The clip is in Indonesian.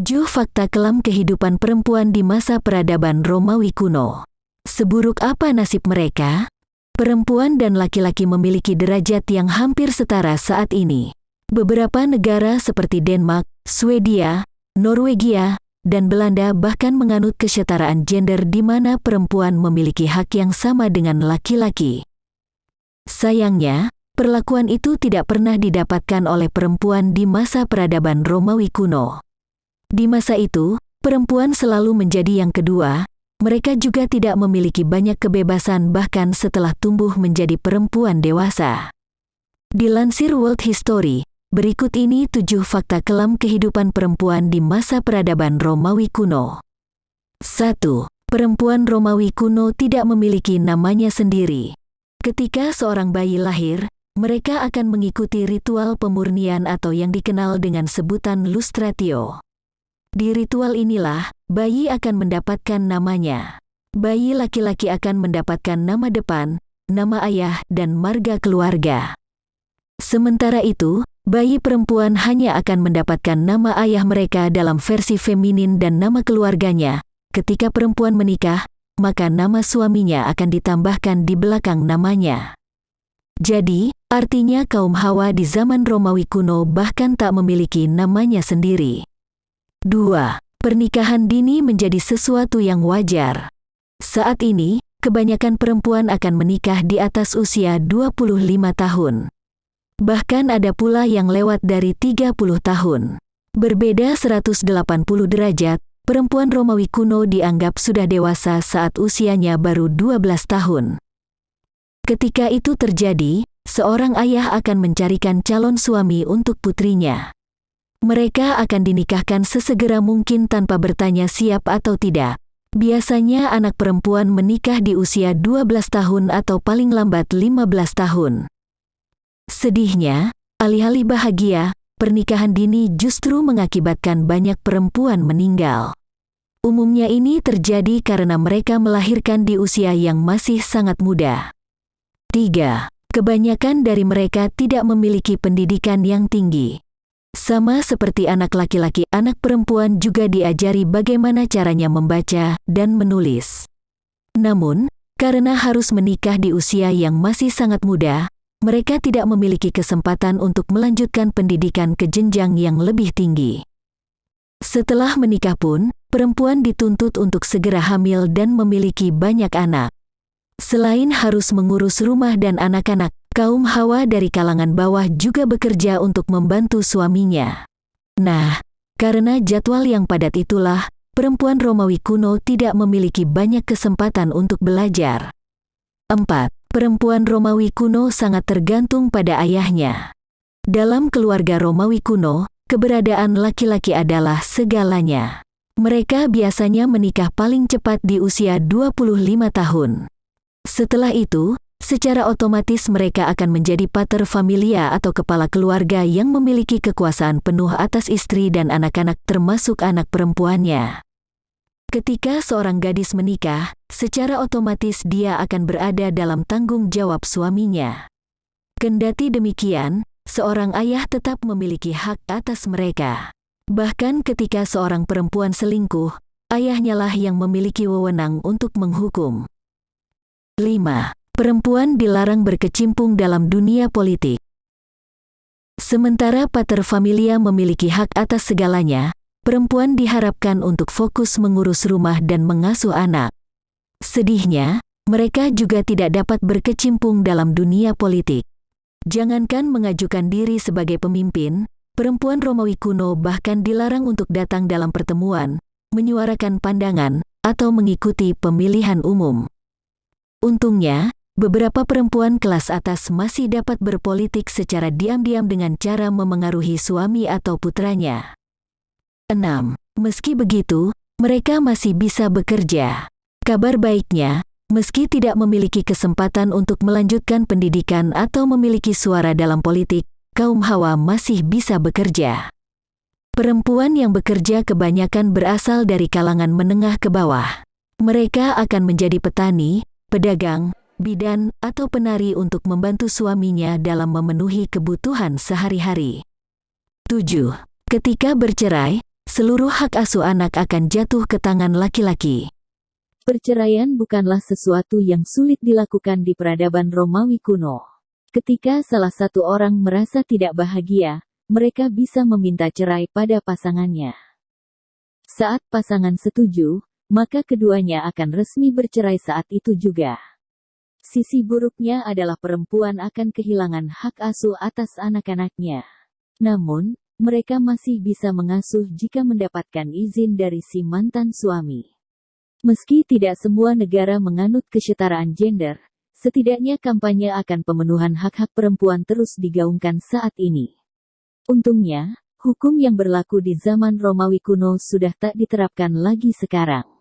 7 Fakta kelam kehidupan perempuan di masa peradaban Romawi kuno. Seburuk apa nasib mereka? Perempuan dan laki-laki memiliki derajat yang hampir setara saat ini. Beberapa negara seperti Denmark, Swedia, Norwegia, dan Belanda bahkan menganut kesetaraan gender di mana perempuan memiliki hak yang sama dengan laki-laki. Sayangnya, perlakuan itu tidak pernah didapatkan oleh perempuan di masa peradaban Romawi kuno. Di masa itu, perempuan selalu menjadi yang kedua, mereka juga tidak memiliki banyak kebebasan bahkan setelah tumbuh menjadi perempuan dewasa. Dilansir World History, berikut ini tujuh fakta kelam kehidupan perempuan di masa peradaban Romawi kuno. 1. Perempuan Romawi kuno tidak memiliki namanya sendiri. Ketika seorang bayi lahir, mereka akan mengikuti ritual pemurnian atau yang dikenal dengan sebutan lustratio. Di ritual inilah, bayi akan mendapatkan namanya. Bayi laki-laki akan mendapatkan nama depan, nama ayah, dan marga keluarga. Sementara itu, bayi perempuan hanya akan mendapatkan nama ayah mereka dalam versi feminin dan nama keluarganya. Ketika perempuan menikah, maka nama suaminya akan ditambahkan di belakang namanya. Jadi, artinya kaum Hawa di zaman Romawi kuno bahkan tak memiliki namanya sendiri. 2. Pernikahan dini menjadi sesuatu yang wajar. Saat ini, kebanyakan perempuan akan menikah di atas usia 25 tahun. Bahkan ada pula yang lewat dari 30 tahun. Berbeda 180 derajat, perempuan Romawi kuno dianggap sudah dewasa saat usianya baru 12 tahun. Ketika itu terjadi, seorang ayah akan mencarikan calon suami untuk putrinya. Mereka akan dinikahkan sesegera mungkin tanpa bertanya siap atau tidak. Biasanya anak perempuan menikah di usia 12 tahun atau paling lambat 15 tahun. Sedihnya, alih-alih bahagia, pernikahan dini justru mengakibatkan banyak perempuan meninggal. Umumnya ini terjadi karena mereka melahirkan di usia yang masih sangat muda. 3. Kebanyakan dari mereka tidak memiliki pendidikan yang tinggi. Sama seperti anak laki-laki, anak perempuan juga diajari bagaimana caranya membaca dan menulis. Namun, karena harus menikah di usia yang masih sangat muda, mereka tidak memiliki kesempatan untuk melanjutkan pendidikan ke jenjang yang lebih tinggi. Setelah menikah pun, perempuan dituntut untuk segera hamil dan memiliki banyak anak. Selain harus mengurus rumah dan anak-anak, Kaum Hawa dari kalangan bawah juga bekerja untuk membantu suaminya. Nah, karena jadwal yang padat itulah, perempuan Romawi kuno tidak memiliki banyak kesempatan untuk belajar. 4. Perempuan Romawi kuno sangat tergantung pada ayahnya. Dalam keluarga Romawi kuno, keberadaan laki-laki adalah segalanya. Mereka biasanya menikah paling cepat di usia 25 tahun. Setelah itu, secara otomatis mereka akan menjadi pater familia atau kepala keluarga yang memiliki kekuasaan penuh atas istri dan anak-anak termasuk anak perempuannya. Ketika seorang gadis menikah, secara otomatis dia akan berada dalam tanggung jawab suaminya. Kendati demikian, seorang ayah tetap memiliki hak atas mereka. Bahkan ketika seorang perempuan selingkuh, ayahnya lah yang memiliki wewenang untuk menghukum. 5. Perempuan dilarang berkecimpung dalam dunia politik. Sementara pater familia memiliki hak atas segalanya, perempuan diharapkan untuk fokus mengurus rumah dan mengasuh anak. Sedihnya, mereka juga tidak dapat berkecimpung dalam dunia politik. Jangankan mengajukan diri sebagai pemimpin, perempuan Romawi kuno bahkan dilarang untuk datang dalam pertemuan, menyuarakan pandangan, atau mengikuti pemilihan umum. Untungnya, beberapa perempuan kelas atas masih dapat berpolitik secara diam-diam dengan cara memengaruhi suami atau putranya. 6. Meski begitu, mereka masih bisa bekerja. Kabar baiknya, meski tidak memiliki kesempatan untuk melanjutkan pendidikan atau memiliki suara dalam politik, kaum Hawa masih bisa bekerja. Perempuan yang bekerja kebanyakan berasal dari kalangan menengah ke bawah. Mereka akan menjadi petani, pedagang, bidan, atau penari untuk membantu suaminya dalam memenuhi kebutuhan sehari-hari. 7. Ketika bercerai, seluruh hak asuh anak akan jatuh ke tangan laki-laki. Perceraian bukanlah sesuatu yang sulit dilakukan di peradaban Romawi kuno. Ketika salah satu orang merasa tidak bahagia, mereka bisa meminta cerai pada pasangannya. Saat pasangan setuju, maka keduanya akan resmi bercerai saat itu juga. Sisi buruknya adalah perempuan akan kehilangan hak asuh atas anak-anaknya. Namun, mereka masih bisa mengasuh jika mendapatkan izin dari si mantan suami. Meski tidak semua negara menganut kesetaraan gender, setidaknya kampanye akan pemenuhan hak-hak perempuan terus digaungkan saat ini. Untungnya, hukum yang berlaku di zaman Romawi kuno sudah tak diterapkan lagi sekarang.